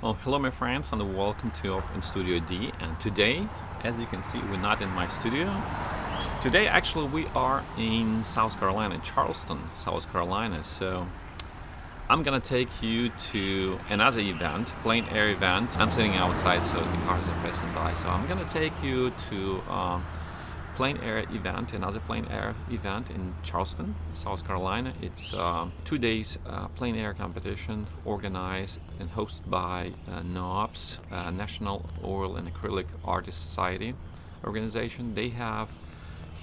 Well, hello my friends and welcome to Open Studio D and today, as you can see, we're not in my studio. Today actually we are in South Carolina, Charleston, South Carolina, so I'm gonna take you to another event, plein air event. I'm sitting outside so the cars are passing by, so I'm gonna take you to um, plein air event, another plein air event in Charleston, South Carolina. It's uh, two days uh, plein air competition organized and hosted by uh, NOAPS, uh, National Oil and Acrylic Artists Society organization. They have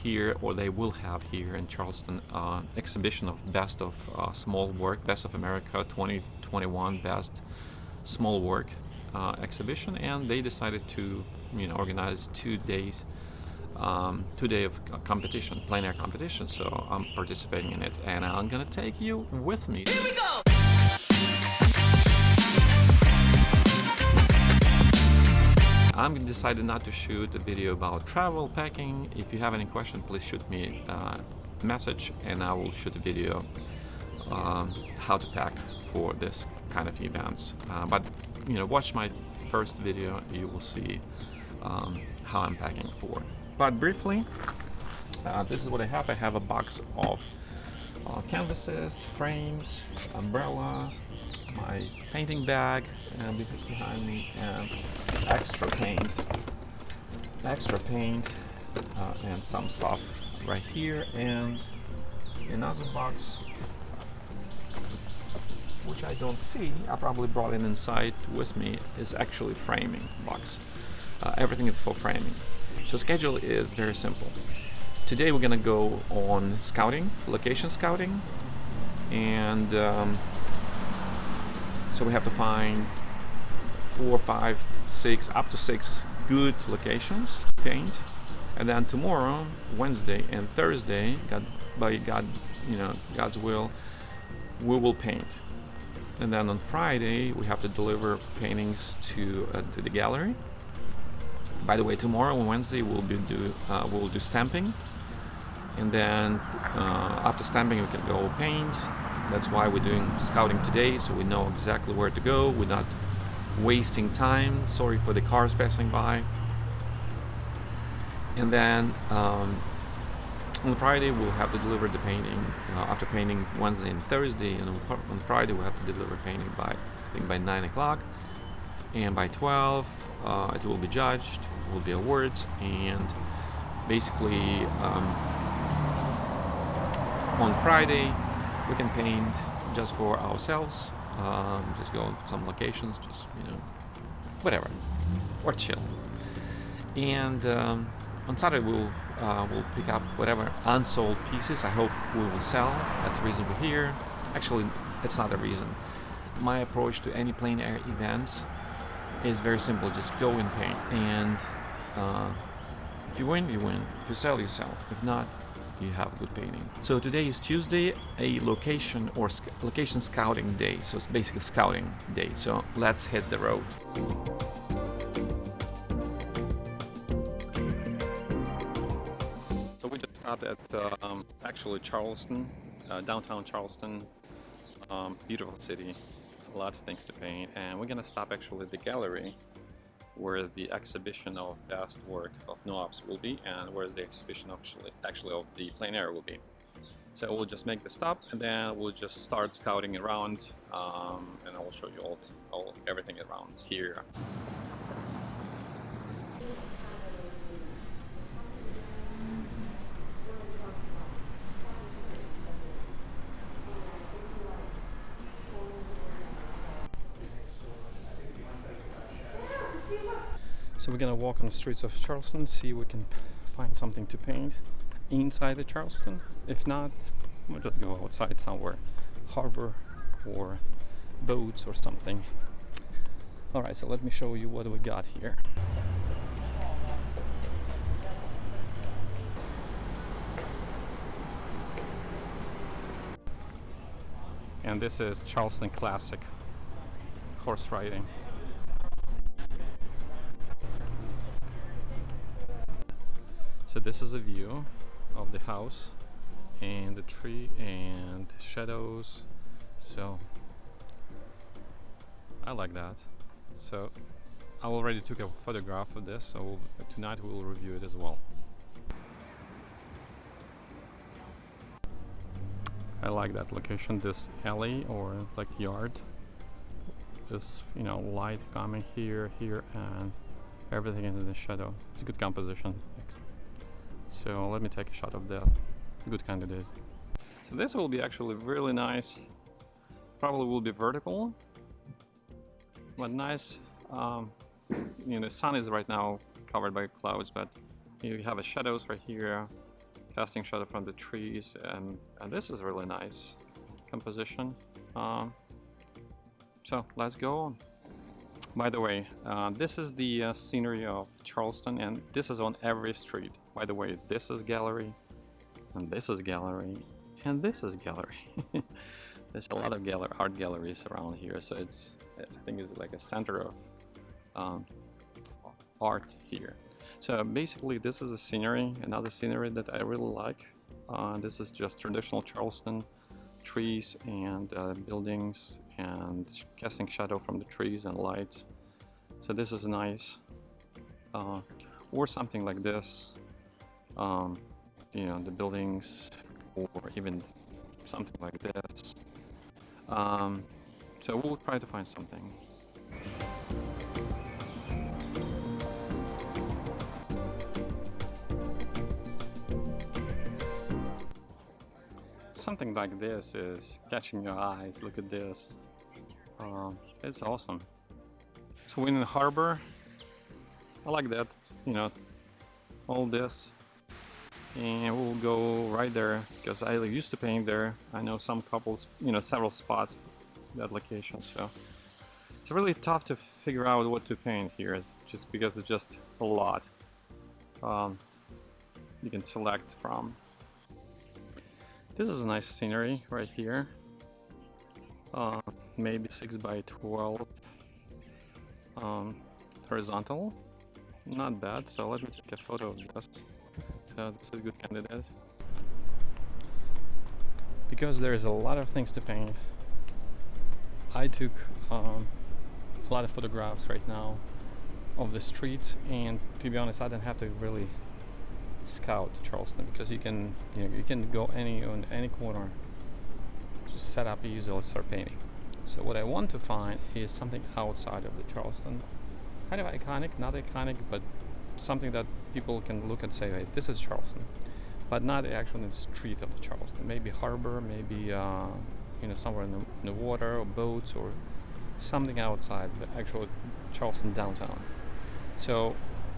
here, or they will have here in Charleston, uh, exhibition of best of uh, small work, best of America 2021 best small work uh, exhibition, and they decided to, you know, organize two days um, two day of competition, plein air competition, so I'm participating in it and I'm gonna take you with me. Here we go! I'm decided not to shoot a video about travel packing. If you have any question, please shoot me a message and I will shoot a video um, how to pack for this kind of events. Uh, but you know, watch my first video, you will see um, how I'm packing for but briefly, uh, this is what I have. I have a box of uh, canvases, frames, umbrellas, my painting bag and behind me and extra paint extra paint uh, and some stuff right here and another box which I don't see. I probably brought it inside with me. Is actually framing box. Uh, everything is for framing so schedule is very simple. Today we're gonna go on scouting, location scouting, and um, so we have to find four, five, six, up to six good locations to paint. And then tomorrow, Wednesday and Thursday, God, by God, you know, God's will, we will paint. And then on Friday, we have to deliver paintings to, uh, to the gallery by the way, tomorrow on Wednesday we'll be do uh, we'll do stamping, and then uh, after stamping we can go paint. That's why we're doing scouting today, so we know exactly where to go. We're not wasting time. Sorry for the cars passing by. And then um, on Friday we'll have to deliver the painting uh, after painting Wednesday and Thursday, and on Friday we'll have to deliver painting by I think by nine o'clock, and by 12 uh, it will be judged will be awards and basically um, on Friday we can paint just for ourselves um, just go to some locations just you know whatever or chill and um, on Saturday we'll uh, we'll pick up whatever unsold pieces I hope we will sell. That's the reason we're here. Actually that's not the reason. My approach to any plein air events is very simple just go and paint. And uh, if you win, you win. If you sell, you sell. If not, you have a good painting. So today is Tuesday, a location or sc location scouting day. So it's basically scouting day. So let's hit the road. So we just stopped at um, actually Charleston, uh, downtown Charleston. Um, beautiful city, a lot of things to paint, and we're gonna stop actually at the gallery where the exhibition of best work of NOAPS will be and where's the exhibition actually, actually of the plein air will be. So we'll just make the stop and then we'll just start scouting around um, and I will show you all, all everything around here. We're gonna walk on the streets of Charleston, see if we can find something to paint inside the Charleston. If not, we'll just go outside somewhere, harbor or boats or something. Alright, so let me show you what we got here. And this is Charleston Classic horse riding. So this is a view of the house and the tree and shadows. So I like that. So I already took a photograph of this, so tonight we will review it as well. I like that location, this alley or like yard. This, you know, light coming here, here, and everything is in the shadow. It's a good composition. So let me take a shot of that. Good candidate. So this will be actually really nice. Probably will be vertical, but nice. Um, you know, sun is right now covered by clouds, but you have a shadows right here, casting shadow from the trees, and, and this is really nice composition. Um, so let's go on. By the way, uh, this is the uh, scenery of Charleston and this is on every street. By the way, this is gallery and this is gallery and this is gallery. There's a lot of gallery, art galleries around here, so it's I think it's like a center of um, art here. So basically this is a scenery, another scenery that I really like. Uh, this is just traditional Charleston trees and uh, buildings and casting shadow from the trees and lights. So this is nice. Uh, or something like this. Um, you know, the buildings or even something like this. Um, so we'll try to find something. Something like this is catching your eyes. Look at this. Um, it's awesome. So harbor. I like that, you know, all this. And we'll go right there because I used to paint there. I know some couples, you know, several spots that location. So it's really tough to figure out what to paint here just because it's just a lot. Um, you can select from this is a nice scenery right here. Uh, maybe 6 by 12 um, horizontal. Not bad, so let me take a photo of this. So this is a good candidate. Because there's a lot of things to paint, I took um, a lot of photographs right now of the streets and to be honest I didn't have to really scout Charleston because you can you know you can go any on any corner just set up a user start painting. So what I want to find is something outside of the Charleston kind of iconic not iconic but something that people can look and say hey this is Charleston but not actually in the street of the Charleston. Maybe harbor maybe uh, you know somewhere in the, in the water or boats or something outside the actual Charleston downtown. So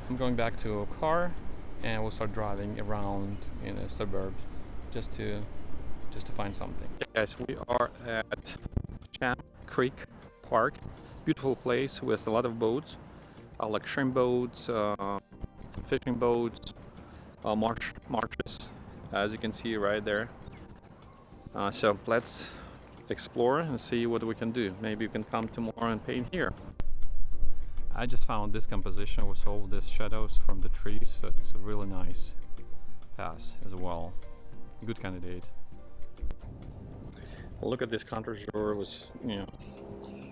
I'm going back to a car and we'll start driving around in the suburbs just to just to find something. Guys, we are at Shem Creek Park. Beautiful place with a lot of boats, uh, like shrimp boats, uh, fishing boats, uh, marsh marshes, as you can see right there. Uh, so let's explore and see what we can do. Maybe you can come tomorrow and paint here. I just found this composition with all these shadows from the trees, so it's a really nice pass as well. Good candidate. Look at this contre-jour with, you know,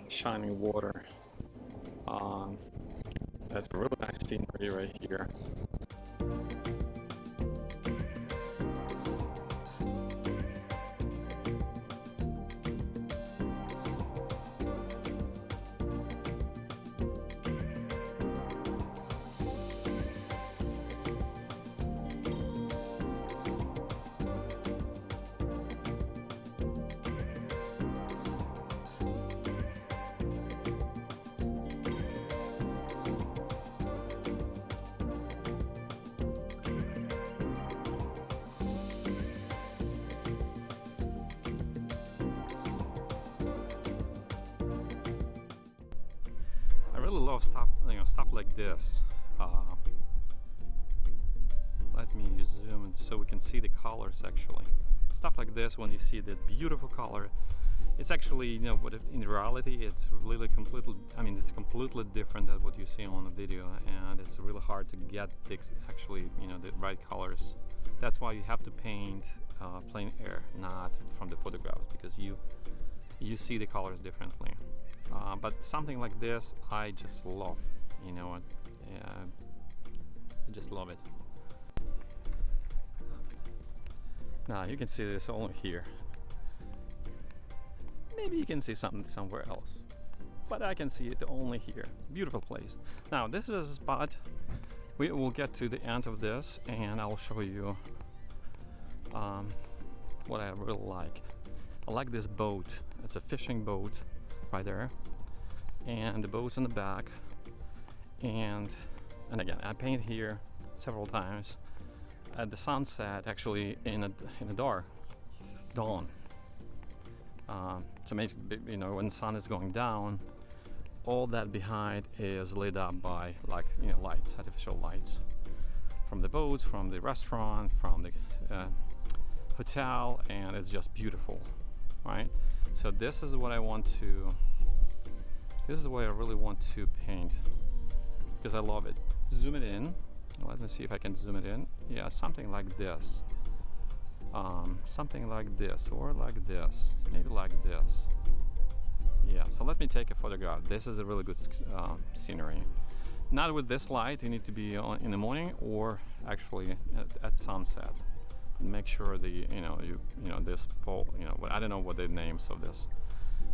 shining water. Um, that's a really nice scenery right here. Love stuff, you know, stuff like this. Uh, let me zoom so we can see the colors actually. Stuff like this, when you see that beautiful color, it's actually, you know, what in reality, it's really completely, I mean, it's completely different than what you see on the video, and it's really hard to get the, actually, you know, the right colors. That's why you have to paint uh, plein air, not from the photographs, because you you see the colors differently uh, but something like this I just love you know what? Yeah, I just love it. Now you can see this only here. Maybe you can see something somewhere else but I can see it only here. Beautiful place. Now this is a spot. We will get to the end of this and I'll show you um, what I really like. I like this boat. It's a fishing boat there. And the boat's on the back. And and again I paint here several times. At the sunset actually in a in the dark dawn. Um, to make you know when the sun is going down all that behind is lit up by like you know lights artificial lights from the boats from the restaurant from the uh, hotel and it's just beautiful right? So this is what I want to this is what I really want to paint because I love it. Zoom it in. Let me see if I can zoom it in. Yeah something like this. Um, something like this or like this maybe like this. Yeah so let me take a photograph. This is a really good uh, scenery. Not with this light you need to be on in the morning or actually at, at sunset make sure the you know you you know this pole you know what I don't know what the names of this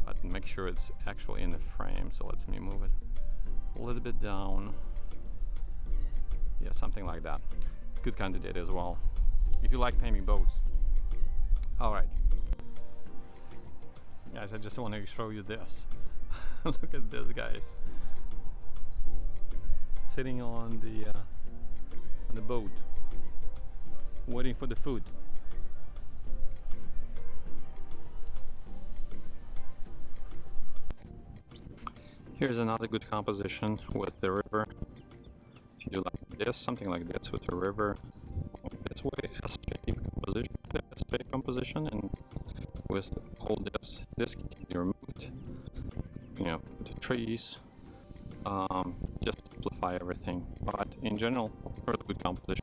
but make sure it's actually in the frame. So let me move it a little bit down. Yeah something like that. Good candidate as well. If you like painting boats. All right. Guys I just want to show you this. Look at this guys. Sitting on the uh, on the boat waiting for the food. Here's another good composition with the river. If you do like this, something like this with the river, this way, S-shape composition, S-shape composition, and with all this, this can be removed. You know, the trees, um, just simplify everything. But in general, really good composition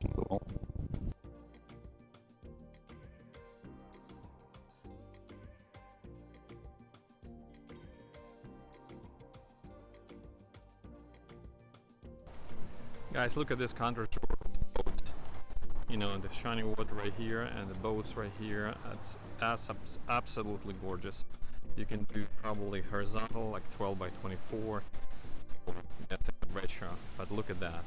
Guys, look at this contrast boat. You know, the shiny wood right here and the boats right here. It's, that's absolutely gorgeous. You can do probably horizontal, like 12 by 24. That's a retro, but look at that.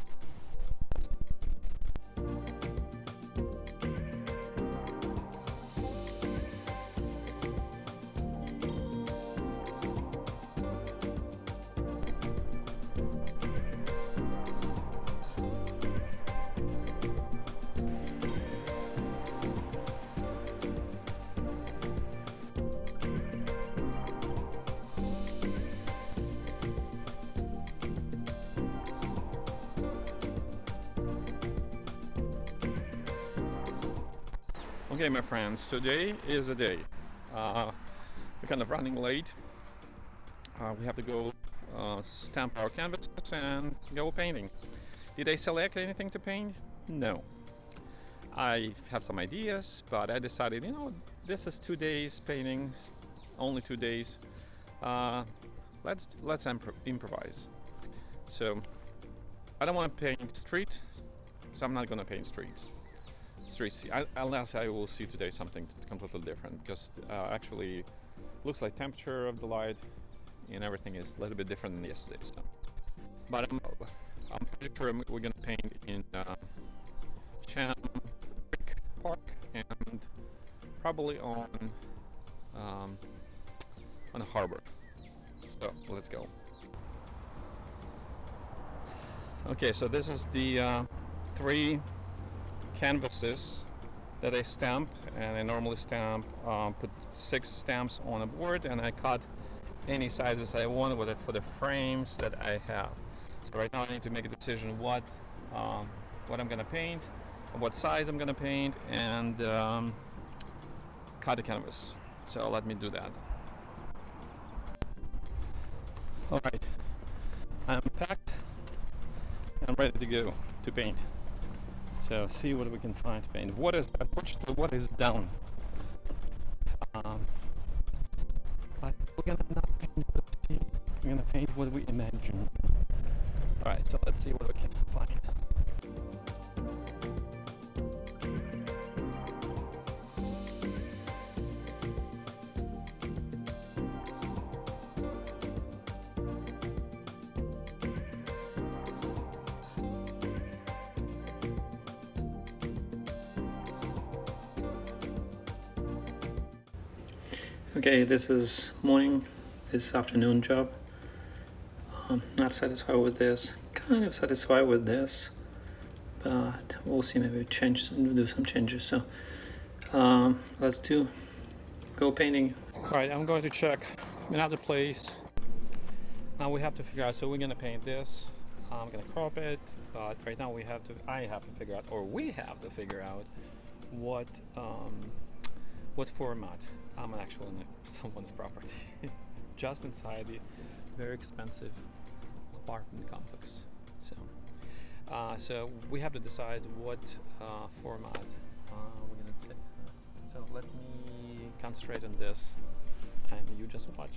Okay, my friends, today is a day. Uh, we're kind of running late. Uh, we have to go uh, stamp our canvases and go painting. Did I select anything to paint? No. I have some ideas, but I decided, you know, this is two days painting, only two days. Uh, let's let's improvise. So I don't want to paint street, so I'm not going to paint streets unless I will see today something completely different because uh, actually looks like temperature of the light and everything is a little bit different than yesterday so. but I'm, I'm pretty sure we're gonna paint in uh, Shem Park and probably on um, on the harbor so let's go okay so this is the uh, three canvases that I stamp and I normally stamp um, put six stamps on a board and I cut any sizes I want with it for the frames that I have. So right now I need to make a decision what um, what I'm gonna paint what size I'm gonna paint and um, cut the canvas. So let me do that. All right. I'm packed. I'm ready to go to paint so see what we can find paint. What is unfortunately what is down. Um, but we're gonna not paint. We're gonna paint what we imagine. Alright, so let's see what we can Okay, this is morning, this afternoon job. Um, not satisfied with this, kind of satisfied with this, but we'll see, maybe change some, do some changes. So um, let's do, go painting. All right, I'm going to check another place. Now we have to figure out, so we're gonna paint this. I'm gonna crop it, but right now we have to, I have to figure out, or we have to figure out what um, what format I'm actually in someone's property. Just inside the very expensive apartment complex so. Uh, so we have to decide what uh, format uh, we're gonna take. So let me concentrate on this and you just watch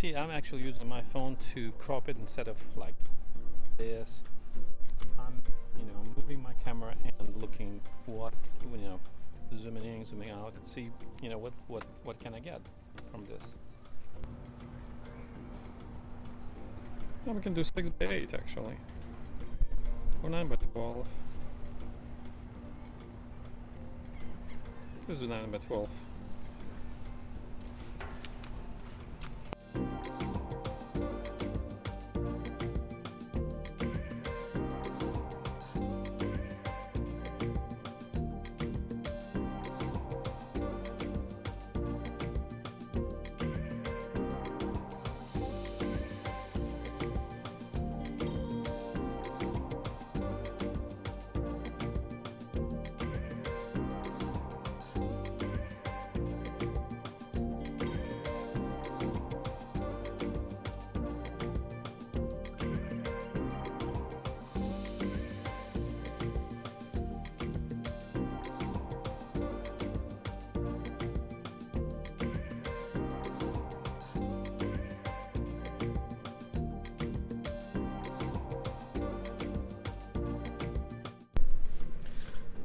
see I'm actually using my phone to crop it instead of like this. I'm you know moving my camera and looking what you know zooming in zooming out and see you know what what what can I get from this. Well, we can do 6 by 8 actually. Or 9 by 12 let's do 9 by 12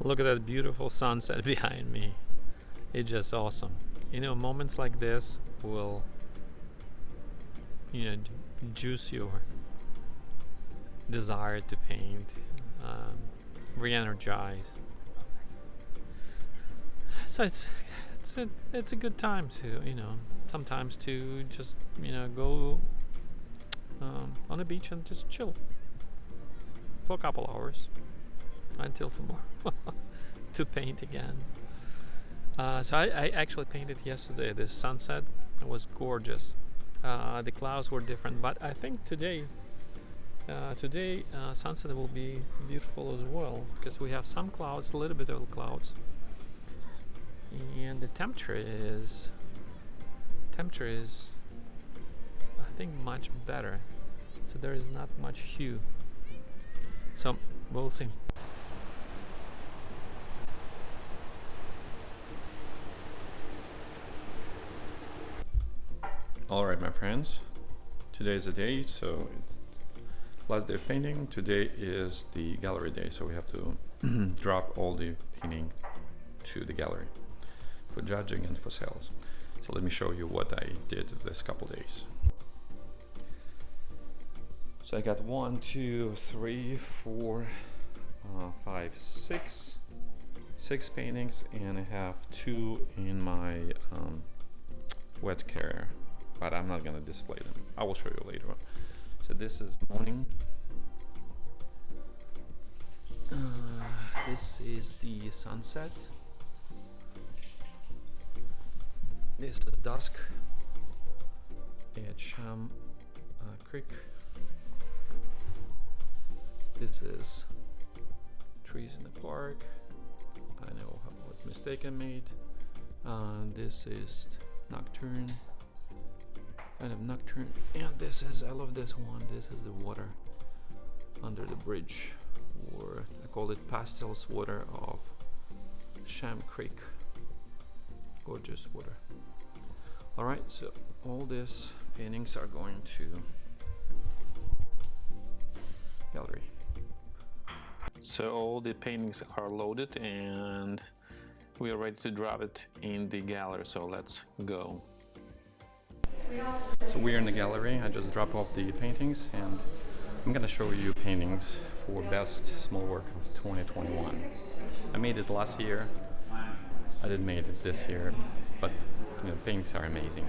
Look at that beautiful sunset behind me. It's just awesome. You know, moments like this will, you know, juice your desire to paint, um, re-energize. So it's it's a it's a good time to you know sometimes to just you know go um, on the beach and just chill for a couple hours until tomorrow to paint again. Uh, so I, I, actually painted yesterday this sunset. It was gorgeous. Uh, the clouds were different, but I think today, uh, today uh, sunset will be beautiful as well because we have some clouds, a little bit of clouds, and the temperature is temperature is I think much better. So there is not much hue. So we'll see. Alright my friends, today is the day, so it's last day of painting. Today is the gallery day, so we have to drop all the painting to the gallery for judging and for sales. So let me show you what I did this couple days. So I got one, two, three, four, uh, five, six, six paintings, and I have two in my um, wet carrier but I'm not gonna display them. I will show you later on. So this is morning. Uh, this is the sunset. This is dusk at Shem uh, Creek. This is trees in the park. I know what mistake I made. Uh, this is Nocturne. Kind of Nocturne. And this is, I love this one. This is the water under the bridge. Or I call it Pastels Water of Shem Creek. Gorgeous water. Alright, so all these paintings are going to gallery. So all the paintings are loaded and we are ready to drop it in the gallery, so let's go. So we're in the gallery, I just dropped off the paintings and I'm gonna show you paintings for best small work of 2021. I made it last year, I didn't make it this year, but you know, paintings are amazing.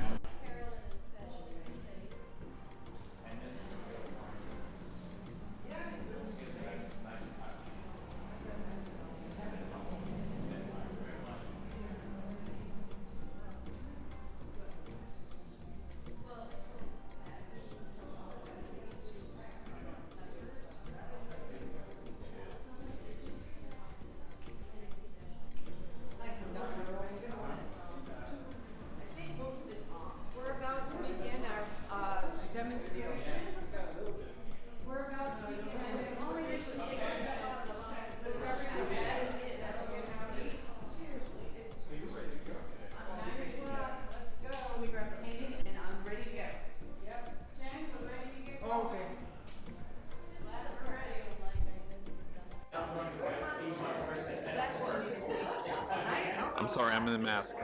Sorry, I'm in a mask.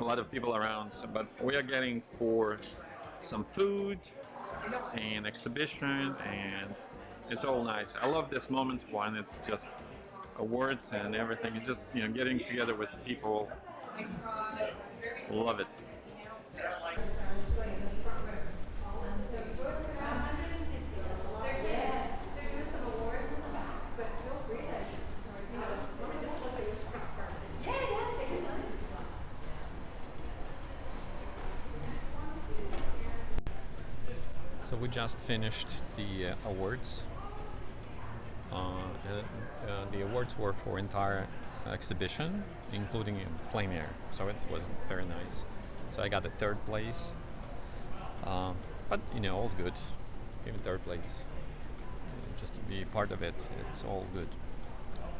A lot of people around, but we are getting for some food and exhibition, and it's all nice. I love this moment when it's just awards and everything. It's just you know getting together with people. Love it. They're doing some awards in the back, but feel free to, you know, let me just look at your first. Yeah, yeah, take your time. So we just finished the uh, awards. Uh, and, uh, the awards were for entire exhibition, including in plein air. So it was very nice. So I got the third place. Um, but you know, all good. Even third place. Just to be part of it, it's all good.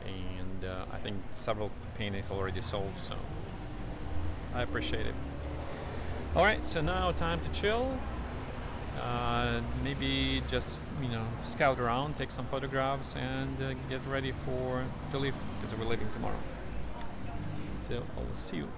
And uh, I think several paintings already sold, so I appreciate it. All right, so now time to chill uh, maybe just you know scout around, take some photographs, and uh, get ready for to leave because we're leaving tomorrow. So I'll see you.